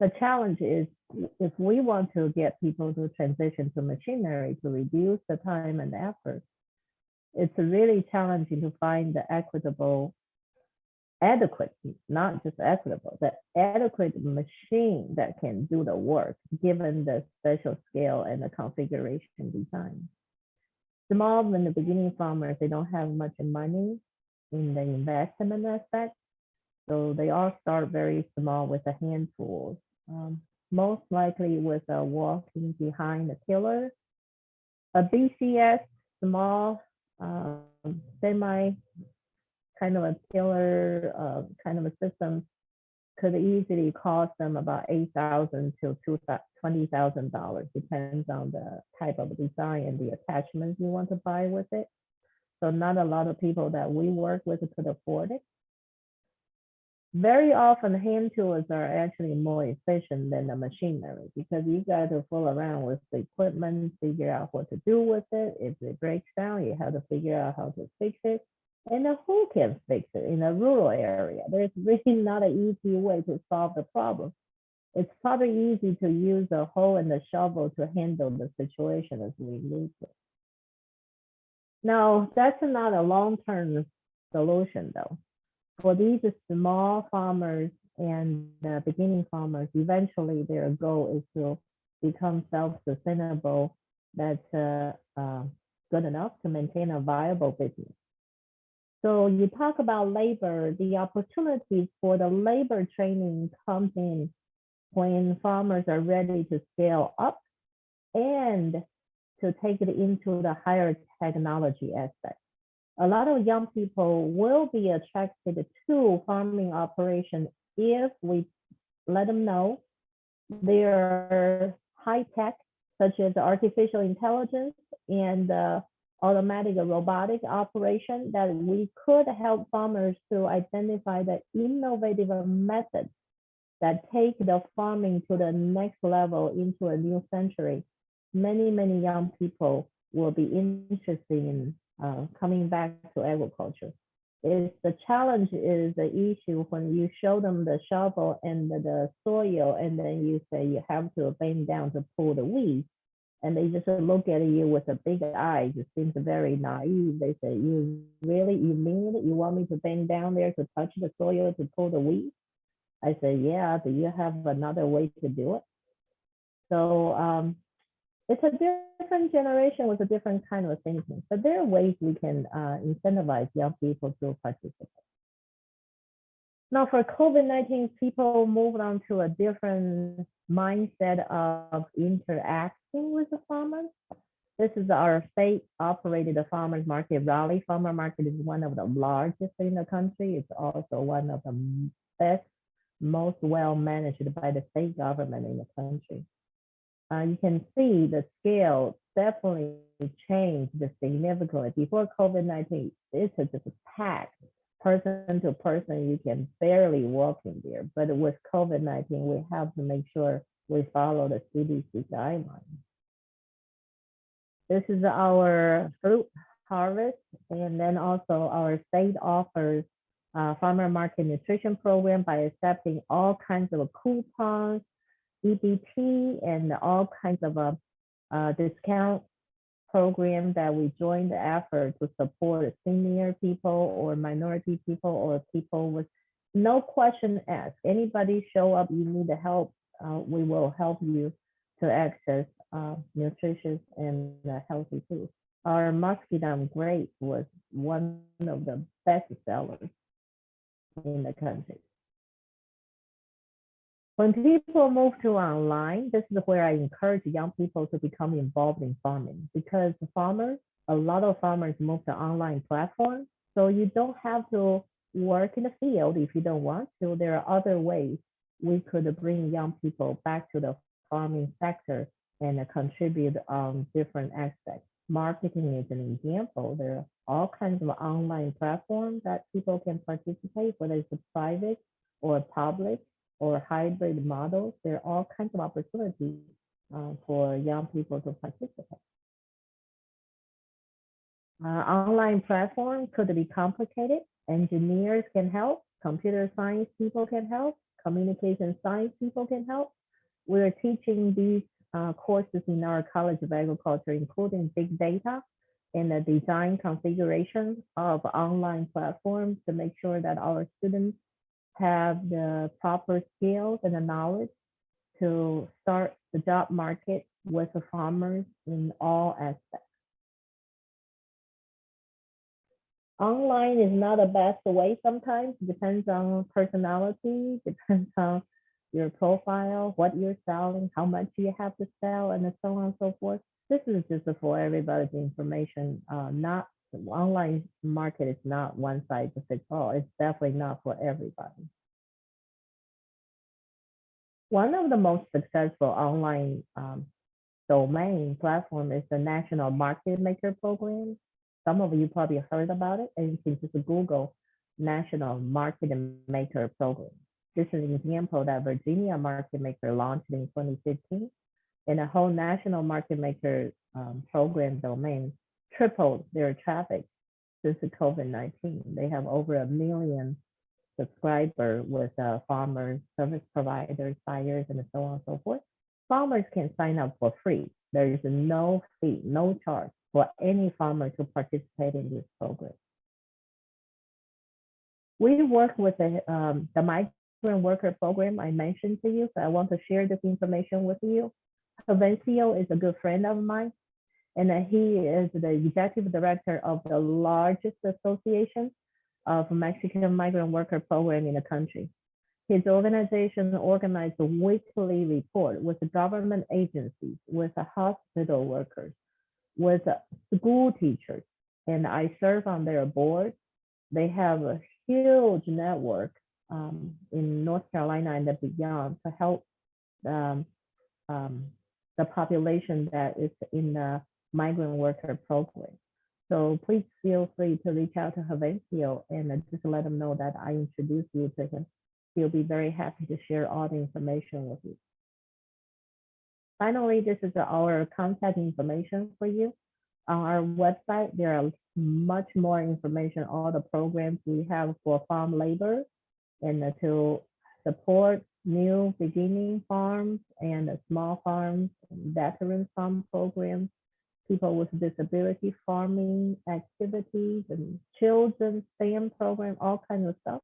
The challenge is if we want to get people to transition to machinery to reduce the time and effort, it's really challenging to find the equitable, adequate, not just equitable, the adequate machine that can do the work given the special scale and the configuration design small in the beginning farmers, they don't have much money in the investment aspect. So they all start very small with the hand tools. Um, most likely with a walking behind the tiller. A BCS, small, um, semi kind of a tiller uh, kind of a system could easily cost them about eight thousand to twenty thousand dollars, depends on the type of design and the attachments you want to buy with it. So not a lot of people that we work with could afford it. Very often hand tools are actually more efficient than the machinery because you got to fool around with the equipment, figure out what to do with it. If it breaks down, you have to figure out how to fix it and who can fix it in a rural area. There's really not an easy way to solve the problem. It's probably easy to use a hoe and a shovel to handle the situation as we need to. Now, that's not a long-term solution though. For these small farmers and uh, beginning farmers, eventually their goal is to become self-sustainable. That's uh, uh, good enough to maintain a viable business. So you talk about labor, the opportunities for the labor training comes in when farmers are ready to scale up and to take it into the higher technology aspect. A lot of young people will be attracted to farming operation if we let them know they're high tech, such as artificial intelligence and uh, automatic robotic operation that we could help farmers to identify the innovative methods that take the farming to the next level into a new century. Many, many young people will be interested in uh, coming back to agriculture. Is the challenge is the issue when you show them the shovel and the, the soil, and then you say you have to bend down to pull the weeds, and they just look at you with a big eye. It seems very naive. They say, "You really, you mean it? You want me to bend down there to touch the soil to pull the weeds?" I say, "Yeah. Do you have another way to do it?" So um, it's a different generation with a different kind of thinking, but there are ways we can uh, incentivize young people to participate. Now for COVID-19, people moved on to a different mindset of interacting with the farmers. This is our state operated farmers market. Raleigh Farmer Market is one of the largest in the country. It's also one of the best, most well managed by the state government in the country uh, you can see the scale definitely changed significantly. Before COVID-19, it's just packed person to person. You can barely walk in there. But with COVID-19, we have to make sure we follow the CDC guidelines. This is our fruit harvest. And then also our state offers uh, farmer market nutrition program by accepting all kinds of coupons, EBT and all kinds of a uh, discount program that we join the effort to support senior people or minority people or people with no question asked. Anybody show up, you need the help, uh, we will help you to access uh, nutritious and uh, healthy food. Our muscadine grape was one of the best sellers in the country. When people move to online, this is where I encourage young people to become involved in farming because farmers, a lot of farmers move to online platforms. So you don't have to work in the field if you don't want to. There are other ways we could bring young people back to the farming sector and contribute on different aspects. Marketing is an example. There are all kinds of online platforms that people can participate, whether it's private or public or hybrid models, there are all kinds of opportunities uh, for young people to participate. Uh, online platform could be complicated. Engineers can help, computer science people can help, communication science people can help. We're teaching these uh, courses in our College of Agriculture, including big data and the design configuration of online platforms to make sure that our students have the proper skills and the knowledge to start the job market with the farmers in all aspects. Online is not the best way sometimes, it depends on personality, depends on your profile, what you're selling, how much you have to sell, and so on and so forth. This is just for everybody's information, uh, not online market is not one size fits all. It's definitely not for everybody. One of the most successful online um, domain platform is the National Market Maker Program. Some of you probably heard about it, and you can just Google National Market Maker Program. This is an example that Virginia Market Maker launched in 2015, and the whole National Market Maker um, program domain tripled their traffic since the COVID-19. They have over a million subscriber with uh, farmers, service providers, buyers, and so on and so forth. Farmers can sign up for free. There is no fee, no charge for any farmer to participate in this program. We work with the, um, the migrant worker program I mentioned to you, so I want to share this information with you. Juvencio is a good friend of mine and he is the executive director of the largest association of Mexican migrant worker program in the country. His organization organized a weekly report with government agencies, with hospital workers, with school teachers, and I serve on their board. They have a huge network um, in North Carolina and beyond to help um, um, the population that is in the migrant worker program. So please feel free to reach out to Juvencio and just let him know that I introduced you to him. he'll be very happy to share all the information with you. Finally, this is our contact information for you. On our website, there are much more information, all the programs we have for farm labor and to support new beginning farms and small farms, veteran farm programs, people with disability farming activities and children's STEM program, all kinds of stuff.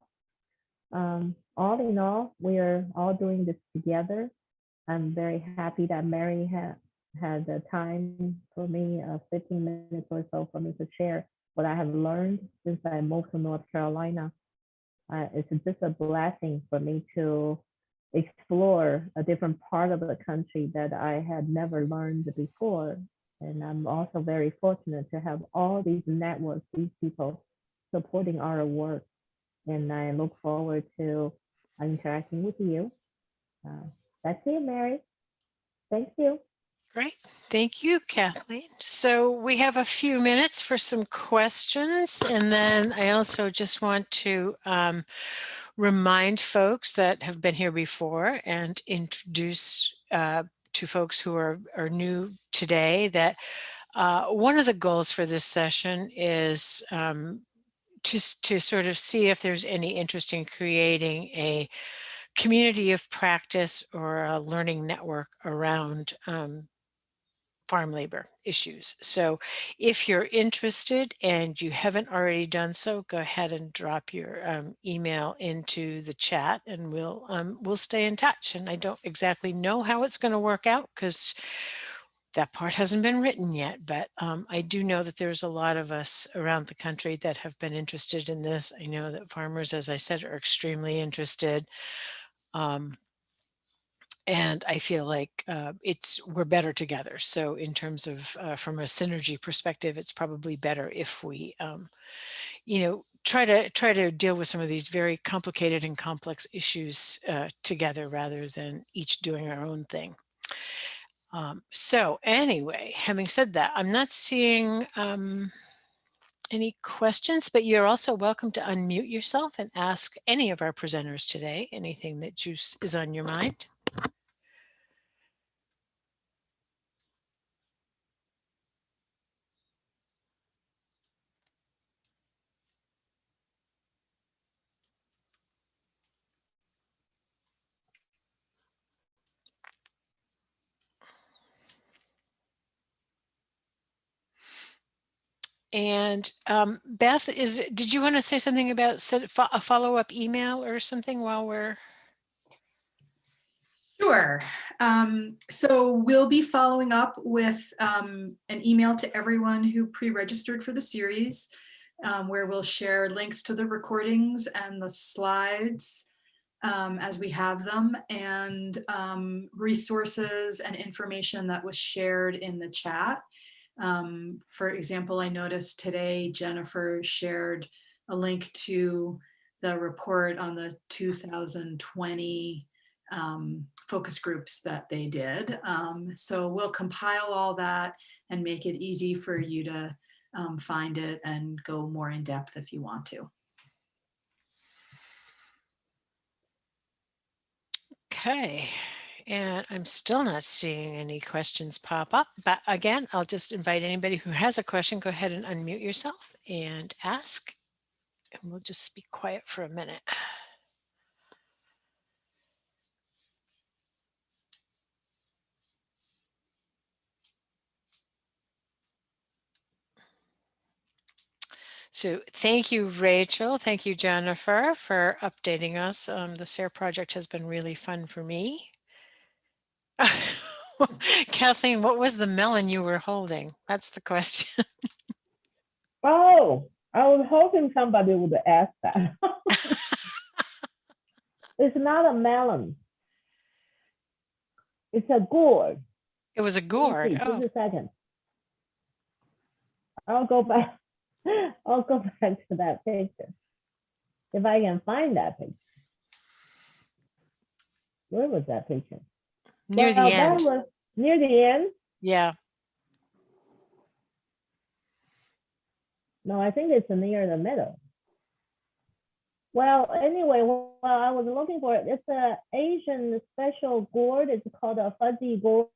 Um, all in all, we are all doing this together. I'm very happy that Mary had had the time for me, uh, 15 minutes or so for me to share what I have learned since I moved to North Carolina. Uh, it's just a blessing for me to explore a different part of the country that I had never learned before. And I'm also very fortunate to have all these networks, these people supporting our work. And I look forward to interacting with you. Uh, that's it, Mary. Thank you. Great. Thank you, Kathleen. So we have a few minutes for some questions. And then I also just want to um, remind folks that have been here before and introduce uh, to folks who are, are new today that uh, one of the goals for this session is um, to, to sort of see if there's any interest in creating a community of practice or a learning network around um, farm labor issues. So if you're interested and you haven't already done so, go ahead and drop your um, email into the chat and we'll um, we'll stay in touch. And I don't exactly know how it's going to work out because that part hasn't been written yet, but um, I do know that there's a lot of us around the country that have been interested in this. I know that farmers, as I said, are extremely interested. Um, and I feel like uh, it's we're better together. So in terms of uh, from a synergy perspective, it's probably better if we, um, you know, try to try to deal with some of these very complicated and complex issues uh, together rather than each doing our own thing. Um, so anyway, having said that, I'm not seeing um, any questions, but you're also welcome to unmute yourself and ask any of our presenters today anything that juice is on your mind. And um, Beth, is did you want to say something about a follow-up email or something while we're Sure. Um, so we'll be following up with um, an email to everyone who pre-registered for the series, um, where we'll share links to the recordings and the slides um, as we have them, and um, resources and information that was shared in the chat. Um, for example, I noticed today Jennifer shared a link to the report on the 2020 um, focus groups that they did. Um, so we'll compile all that and make it easy for you to um, find it and go more in depth if you want to. okay? And I'm still not seeing any questions pop up, but again, I'll just invite anybody who has a question, go ahead and unmute yourself and ask. And we'll just be quiet for a minute. So thank you, Rachel. Thank you, Jennifer, for updating us. Um, the SARE project has been really fun for me. Kathleen, what was the melon you were holding? That's the question. Oh, I was hoping somebody would ask that. It's not a melon. It's a gourd. It was a gourd. see, Oh, Just a second. I'll go back. I'll go back to that picture. If I can find that picture. Where was that picture? Near the end. was Near the end? Yeah. No, I think it's near the middle. Well, anyway, well, I was looking for it. It's a Asian special gourd. It's called a fuzzy gourd.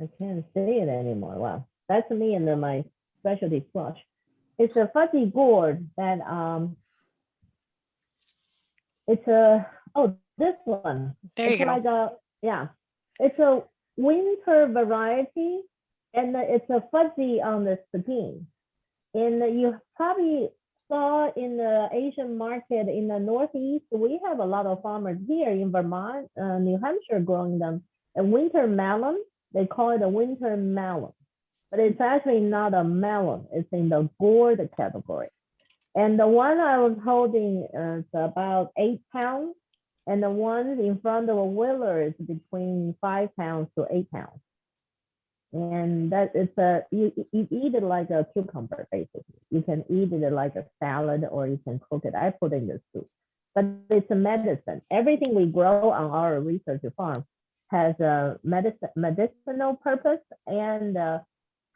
I can't say it anymore. Wow, that's me and then my specialty squash. It's a fuzzy gourd that um. It's a oh this one. There you it's go. Like a yeah, it's a winter variety, and it's a fuzzy on the skin. And you probably saw in the Asian market in the Northeast, we have a lot of farmers here in Vermont, uh, New Hampshire growing them. A winter melon, they call it a winter melon, but it's actually not a melon. It's in the gourd category. And the one I was holding is about eight pounds, and the ones in front of a wheeler is between five pounds to eight pounds. And that it's a you, you eat it like a cucumber basically. You can eat it like a salad or you can cook it. I put in the soup, but it's a medicine. Everything we grow on our research farm has a medicine medicinal purpose and a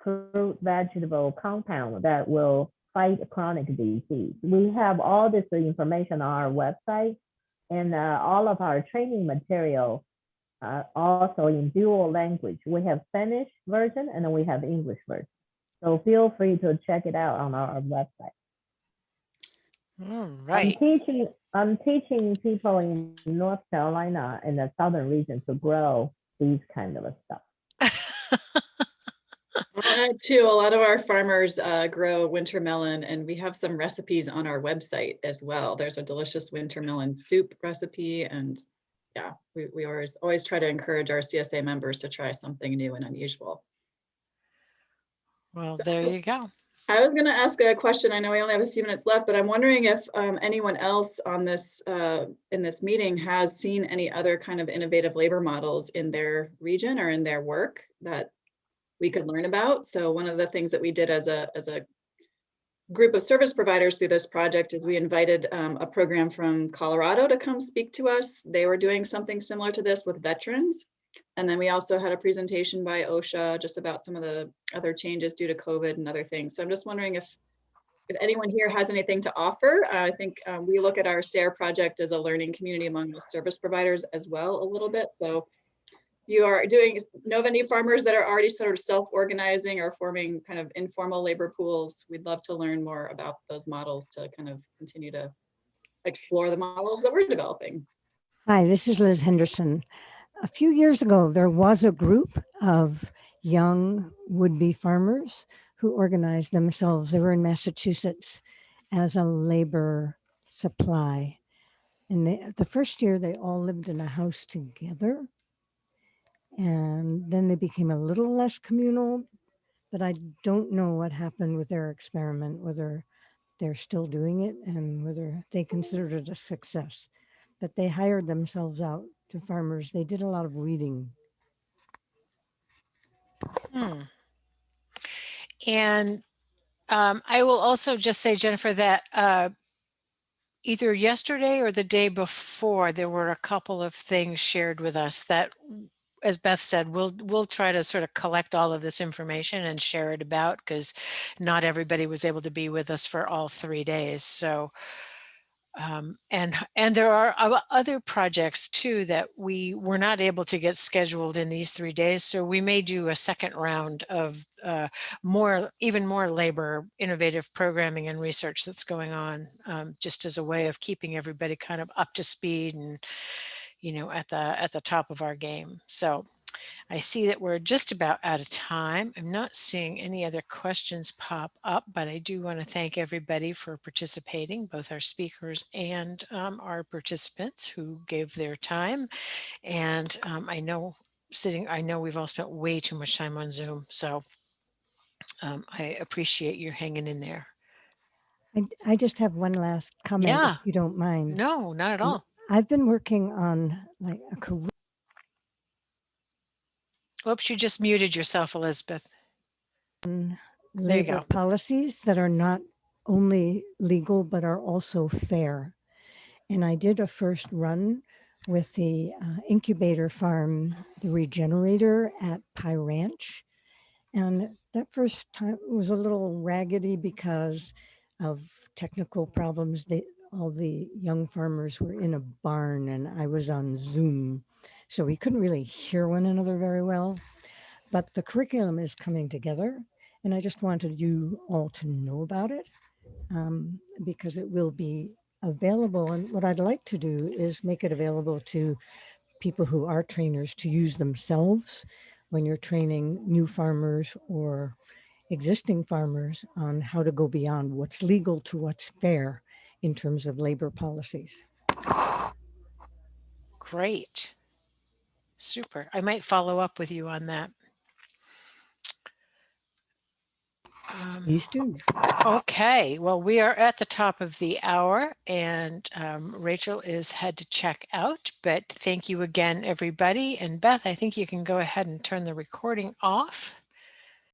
fruit vegetable compound that will fight chronic disease. We have all this information on our website and uh, all of our training material uh, also in dual language. We have Spanish version and then we have English version. So feel free to check it out on our website. All I'm teaching, I'm teaching people in North Carolina in the southern region to grow these kind of stuff. Uh, too, a lot of our farmers uh, grow winter melon and we have some recipes on our website as well. There's a delicious winter melon soup recipe and yeah, we, we always, always try to encourage our CSA members to try something new and unusual. Well, there you go. I was going to ask a question. I know we only have a few minutes left, but I'm wondering if um, anyone else on this uh, in this meeting has seen any other kind of innovative labor models in their region or in their work that we could learn about. So one of the things that we did as a as a group of service providers through this project is we invited um, a program from Colorado to come speak to us. They were doing something similar to this with veterans. And then we also had a presentation by OSHA just about some of the other changes due to COVID and other things. So I'm just wondering if if anyone here has anything to offer. Uh, I think um, we look at our SARE project as a learning community among the service providers as well a little bit. So you are doing, know of any farmers that are already sort of self-organizing or forming kind of informal labor pools? We'd love to learn more about those models to kind of continue to explore the models that we're developing. Hi, this is Liz Henderson. A few years ago, there was a group of young would-be farmers who organized themselves. They were in Massachusetts as a labor supply. And they, the first year, they all lived in a house together. And then they became a little less communal, but I don't know what happened with their experiment, whether they're still doing it and whether they considered it a success. But they hired themselves out to farmers. They did a lot of weeding. Hmm. And um, I will also just say, Jennifer, that uh, either yesterday or the day before, there were a couple of things shared with us that, as Beth said, we'll we'll try to sort of collect all of this information and share it about because not everybody was able to be with us for all three days. So um, and and there are other projects too that we were not able to get scheduled in these three days. So we may do a second round of uh, more, even more labor, innovative programming and research that's going on, um, just as a way of keeping everybody kind of up to speed and you know at the at the top of our game. So I see that we're just about out of time. I'm not seeing any other questions pop up, but I do want to thank everybody for participating, both our speakers and um, our participants who gave their time. And um, I know sitting, I know we've all spent way too much time on Zoom, so um, I appreciate you hanging in there. I, I just have one last comment, Yeah. if you don't mind. No, not at all. I've been working on like a career Oops, you just muted yourself, Elizabeth. There you go. policies that are not only legal but are also fair. And I did a first run with the uh, incubator farm, the regenerator at Pie Ranch. And that first time was a little raggedy because of technical problems. They, all the young farmers were in a barn and I was on Zoom. So we couldn't really hear one another very well. But the curriculum is coming together and I just wanted you all to know about it um, because it will be available. And what I'd like to do is make it available to people who are trainers to use themselves when you're training new farmers or existing farmers on how to go beyond what's legal to what's fair in terms of labor policies. Great. Super. I might follow up with you on that. Um, Please do. Okay, well, we are at the top of the hour and um, Rachel is had to check out, but thank you again, everybody. And Beth, I think you can go ahead and turn the recording off.